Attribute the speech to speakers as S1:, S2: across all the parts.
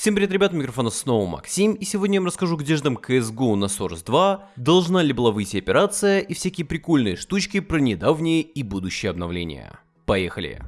S1: Всем привет, ребят, микрофона снова Максим, и сегодня я вам расскажу, где ждем CSGO на Source 2, должна ли была выйти операция и всякие прикольные штучки про недавние и будущие обновления. Поехали!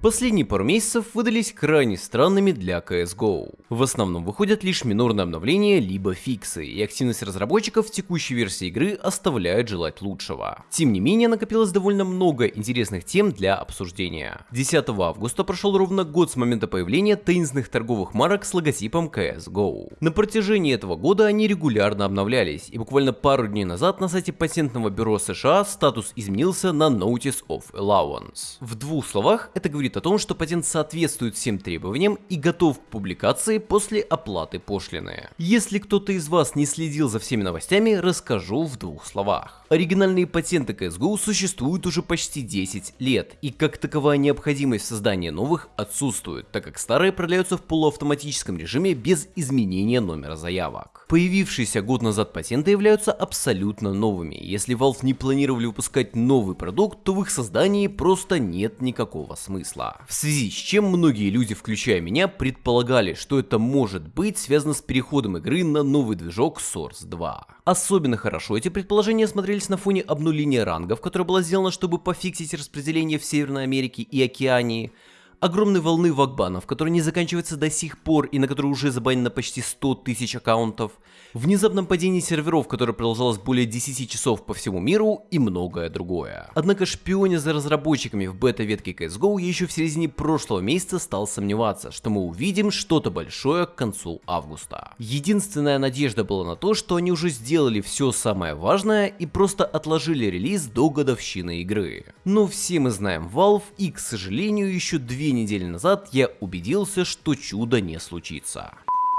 S1: Последние пару месяцев выдались крайне странными для CSGO. В основном выходят лишь минорные обновления, либо фиксы, и активность разработчиков в текущей версии игры оставляет желать лучшего. Тем не менее, накопилось довольно много интересных тем для обсуждения. 10 августа прошел ровно год с момента появления таинственных торговых марок с логотипом CSGO. На протяжении этого года они регулярно обновлялись, и буквально пару дней назад на сайте патентного бюро США статус изменился на Notice of Allowance. В двух словах, это говорит говорит о том, что патент соответствует всем требованиям и готов к публикации после оплаты пошлины. Если кто-то из вас не следил за всеми новостями, расскажу в двух словах. Оригинальные патенты CSGO существуют уже почти 10 лет, и как таковая необходимость создания новых отсутствует, так как старые продляются в полуавтоматическом режиме без изменения номера заявок. Появившиеся год назад патенты являются абсолютно новыми. Если Valve не планировали выпускать новый продукт, то в их создании просто нет никакого смысла числа. В связи с чем многие люди, включая меня, предполагали, что это может быть связано с переходом игры на новый движок Source 2. Особенно хорошо эти предположения смотрелись на фоне обнуления рангов, которое было сделано, чтобы пофиксить распределение в Северной Америке и Океании, огромной волны вакбанов, которые не заканчиваются до сих пор и на которые уже забанено почти 100 тысяч аккаунтов, внезапном падении серверов, которое продолжалось более 10 часов по всему миру и многое другое. Однако шпионя за разработчиками в бета-ветке CSGO я еще в середине прошлого месяца стал сомневаться, что мы увидим что-то большое к концу августа. Единственная надежда была на то, что они уже сделали все самое важное и просто отложили релиз до годовщины игры. Но все мы знаем Valve и, к сожалению, еще две две недели назад я убедился, что чудо не случится.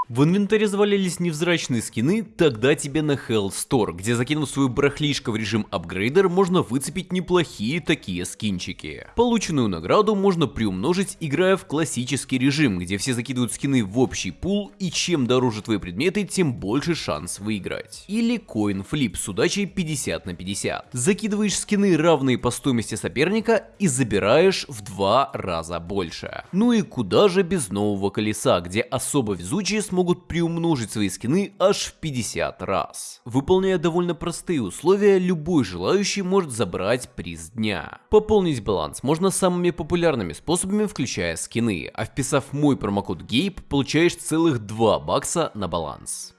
S1: В инвентаре завалились невзрачные скины, тогда тебе на Hell Store, где закинув свою барахлишко в режим апгрейдер, можно выцепить неплохие такие скинчики. Полученную награду можно приумножить, играя в классический режим, где все закидывают скины в общий пул, и чем дороже твои предметы, тем больше шанс выиграть. Или Coin Flip с удачей 50 на 50. Закидываешь скины, равные по стоимости соперника, и забираешь в два раза больше. Ну и куда же без нового колеса, где особо везучие смогут могут приумножить свои скины аж в 50 раз. Выполняя довольно простые условия, любой желающий может забрать приз дня. Пополнить баланс можно самыми популярными способами, включая скины, а вписав мой промокод GAPE, получаешь целых 2 бакса на баланс.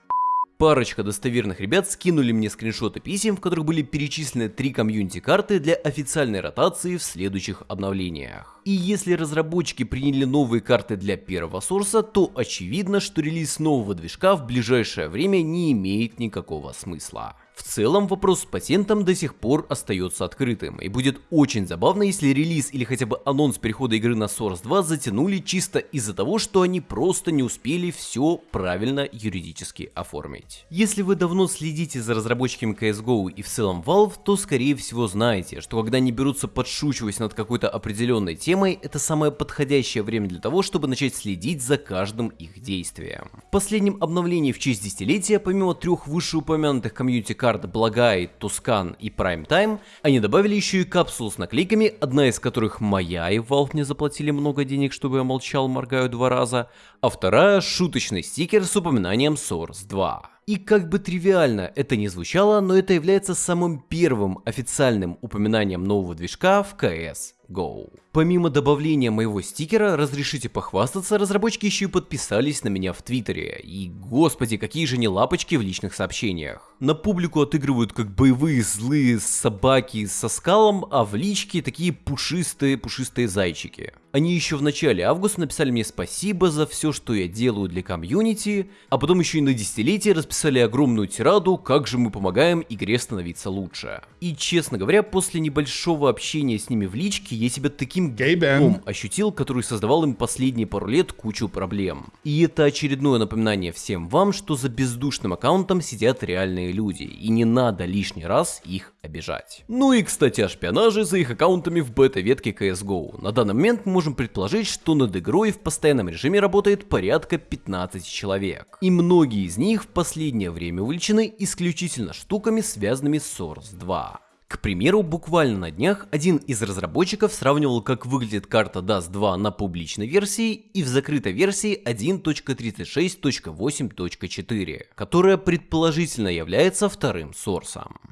S1: Парочка достоверных ребят скинули мне скриншоты писем, в которых были перечислены три комьюнити-карты для официальной ротации в следующих обновлениях. И если разработчики приняли новые карты для первого сорса, то очевидно, что релиз нового движка в ближайшее время не имеет никакого смысла. В целом вопрос с патентом до сих пор остается открытым, и будет очень забавно, если релиз или хотя бы анонс перехода игры на Source 2 затянули чисто из-за того, что они просто не успели все правильно юридически оформить. Если вы давно следите за разработчиками CSGO и в целом Valve, то скорее всего знаете, что когда они берутся подшучивать над какой-то определенной темой, это самое подходящее время для того, чтобы начать следить за каждым их действием. В последнем обновлении в честь десятилетия, помимо трех вышеупомянутых комьюнити карт Благай, Тускан и Prime Time, они добавили еще и капсулу с наклейками, одна из которых моя, и Valve мне заплатили много денег, чтобы я молчал, моргаю два раза, а вторая шуточный стикер с упоминанием Source 2. И как бы тривиально это ни звучало, но это является самым первым официальным упоминанием нового движка в CS GO. Помимо добавления моего стикера, разрешите похвастаться, разработчики еще и подписались на меня в Твиттере. И господи, какие же не лапочки в личных сообщениях. На публику отыгрывают как боевые злые собаки со скалом, а в личке такие пушистые-пушистые зайчики. Они еще в начале августа написали мне спасибо за все, что я делаю для комьюнити, а потом еще и на десятилетие расписали огромную тираду, как же мы помогаем игре становиться лучше. И честно говоря, после небольшого общения с ними в личке, я себя таким гейбом ощутил, который создавал им последние пару лет кучу проблем. И это очередное напоминание всем вам, что за бездушным аккаунтом сидят реальные люди, и не надо лишний раз их обижать. Ну и кстати о шпионаже за их аккаунтами в бета-ветке CSGO. На данный момент мы можем предположить, что над игрой в постоянном режиме работает порядка 15 человек. И многие из них в последнее время увлечены исключительно штуками, связанными с Source 2. К примеру, буквально на днях один из разработчиков сравнивал, как выглядит карта Dust 2 на публичной версии и в закрытой версии 1.36.8.4, которая предположительно является вторым сорсом.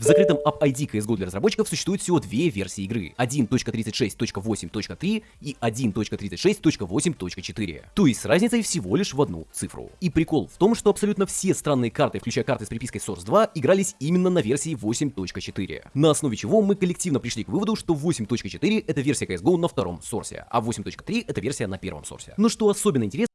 S1: В закрытом App ID CSGO для разработчиков существует всего две версии игры 1.36.8.3 и 1.36.8.4, то есть с разницей всего лишь в одну цифру. И прикол в том, что абсолютно все странные карты, включая карты с припиской Source 2, игрались именно на версии 8.4, на основе чего мы коллективно пришли к выводу, что 8.4 это версия CSGO на втором сорсе, а 8.3 это версия на первом сорсе. Но что особенно интересно,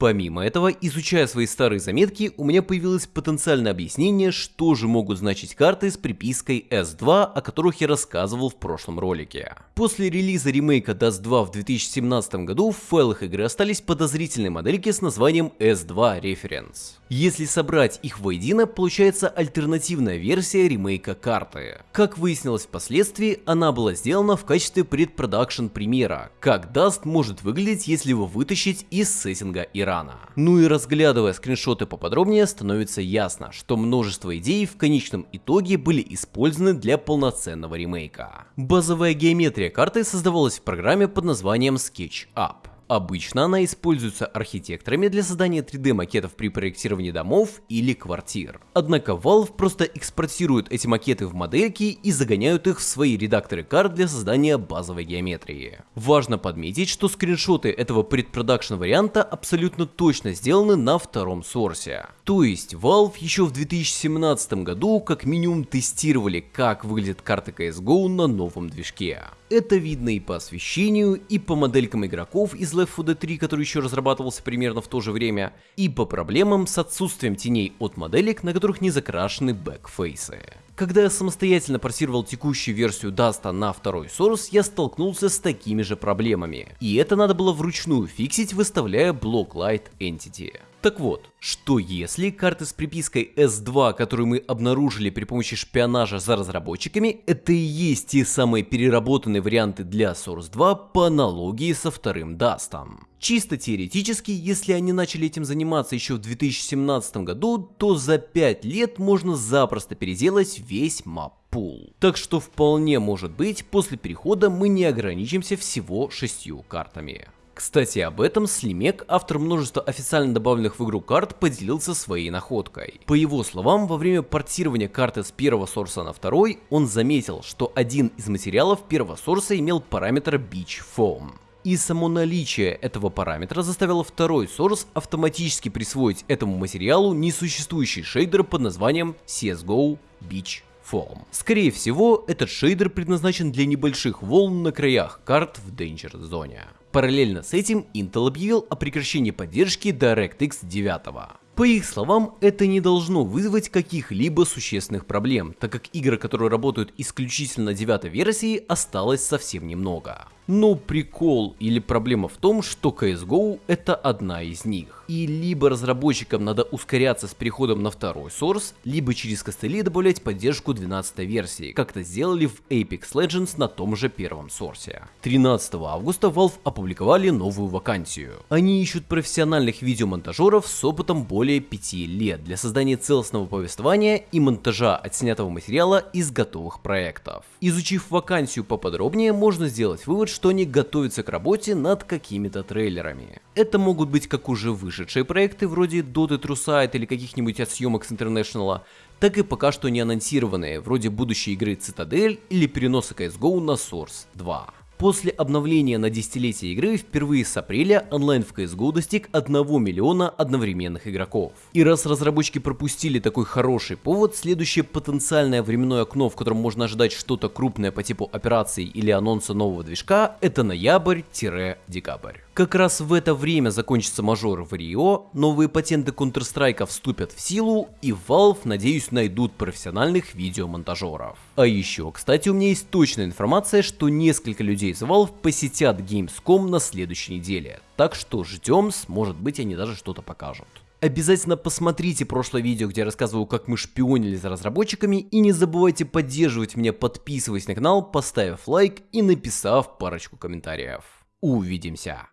S1: Помимо этого, изучая свои старые заметки, у меня появилось потенциальное объяснение, что же могут значить карты с припиской S2, о которых я рассказывал в прошлом ролике. После релиза ремейка Dust 2 в 2017 году в файлах игры остались подозрительные модельки с названием S2 Reference. Если собрать их воедино, получается альтернативная версия ремейка карты. Как выяснилось впоследствии, она была сделана в качестве предпродакшн примера, как Dust может выглядеть, если его вытащить из сеттинга Ирана. Ну и разглядывая скриншоты поподробнее, становится ясно, что множество идей в конечном итоге были использованы для полноценного ремейка. Базовая геометрия карты создавалась в программе под названием SketchUp. Обычно она используется архитекторами для создания 3D макетов при проектировании домов или квартир. Однако Valve просто экспортирует эти макеты в модельки и загоняют их в свои редакторы карт для создания базовой геометрии. Важно подметить, что скриншоты этого предпродакшн варианта абсолютно точно сделаны на втором сорсе. То есть Valve еще в 2017 году как минимум тестировали, как выглядит карта CSGO на новом движке. Это видно и по освещению, и по моделькам игроков из Left 4 Dead 3, который еще разрабатывался примерно в то же время, и по проблемам с отсутствием теней от моделек, на которых не закрашены backface ы. Когда я самостоятельно портировал текущую версию Dust а на второй Source, я столкнулся с такими же проблемами. И это надо было вручную фиксить, выставляя блок Light Entity. Так вот, что если карты с припиской S2, которую мы обнаружили при помощи шпионажа за разработчиками, это и есть те самые переработанные варианты для Source 2 по аналогии со вторым Dust? Чисто теоретически, если они начали этим заниматься еще в 2017 году, то за 5 лет можно запросто переделать весь map pool. Так что вполне может быть, после перехода мы не ограничимся всего шестью картами. Кстати, об этом Слимек, автор множества официально добавленных в игру карт, поделился своей находкой. По его словам, во время портирования карты с первого сорса на второй, он заметил, что один из материалов первого сорса имел параметр Beach Foam. И само наличие этого параметра заставило второй source автоматически присвоить этому материалу несуществующий шейдер под названием CSGO Beach Foam. Скорее всего, этот шейдер предназначен для небольших волн на краях карт в Danger зоне. Параллельно с этим Intel объявил о прекращении поддержки DirectX 9. По их словам, это не должно вызвать каких-либо существенных проблем, так как игр, которые работают исключительно на девятой версии, осталось совсем немного. Но прикол или проблема в том, что CSGO это одна из них. И либо разработчикам надо ускоряться с переходом на второй source, либо через костыли добавлять поддержку 12 версии, как это сделали в Apex Legends на том же первом сорсе. 13 августа Valve опубликовали новую вакансию. Они ищут профессиональных видеомонтажеров с опытом более 5 лет для создания целостного повествования и монтажа отснятого материала из готовых проектов. Изучив вакансию поподробнее, можно сделать вывод, что они готовятся к работе над какими-то трейлерами. Это могут быть как уже вышедшие проекты вроде Dota True Sight или каких-нибудь от съемок с International, так и пока что не анонсированные, вроде будущей игры Citadel или переноса CSGO на Source 2. После обновления на десятилетие игры впервые с апреля онлайн в CSGO достиг 1 миллиона одновременных игроков. И раз разработчики пропустили такой хороший повод, следующее потенциальное временное окно, в котором можно ожидать что-то крупное по типу операций или анонса нового движка, это ноябрь-декабрь. Как раз в это время закончится мажор в Рио, новые патенты Counter-Strike вступят в силу, и Valve, надеюсь, найдут профессиональных видеомонтажеров. А еще, кстати, у меня есть точная информация, что несколько людей из Valve посетят Gamescom на следующей неделе. Так что ждем, может быть они даже что-то покажут. Обязательно посмотрите прошлое видео, где я рассказываю, как мы шпионили за разработчиками, и не забывайте поддерживать меня, подписываясь на канал, поставив лайк и написав парочку комментариев. Увидимся!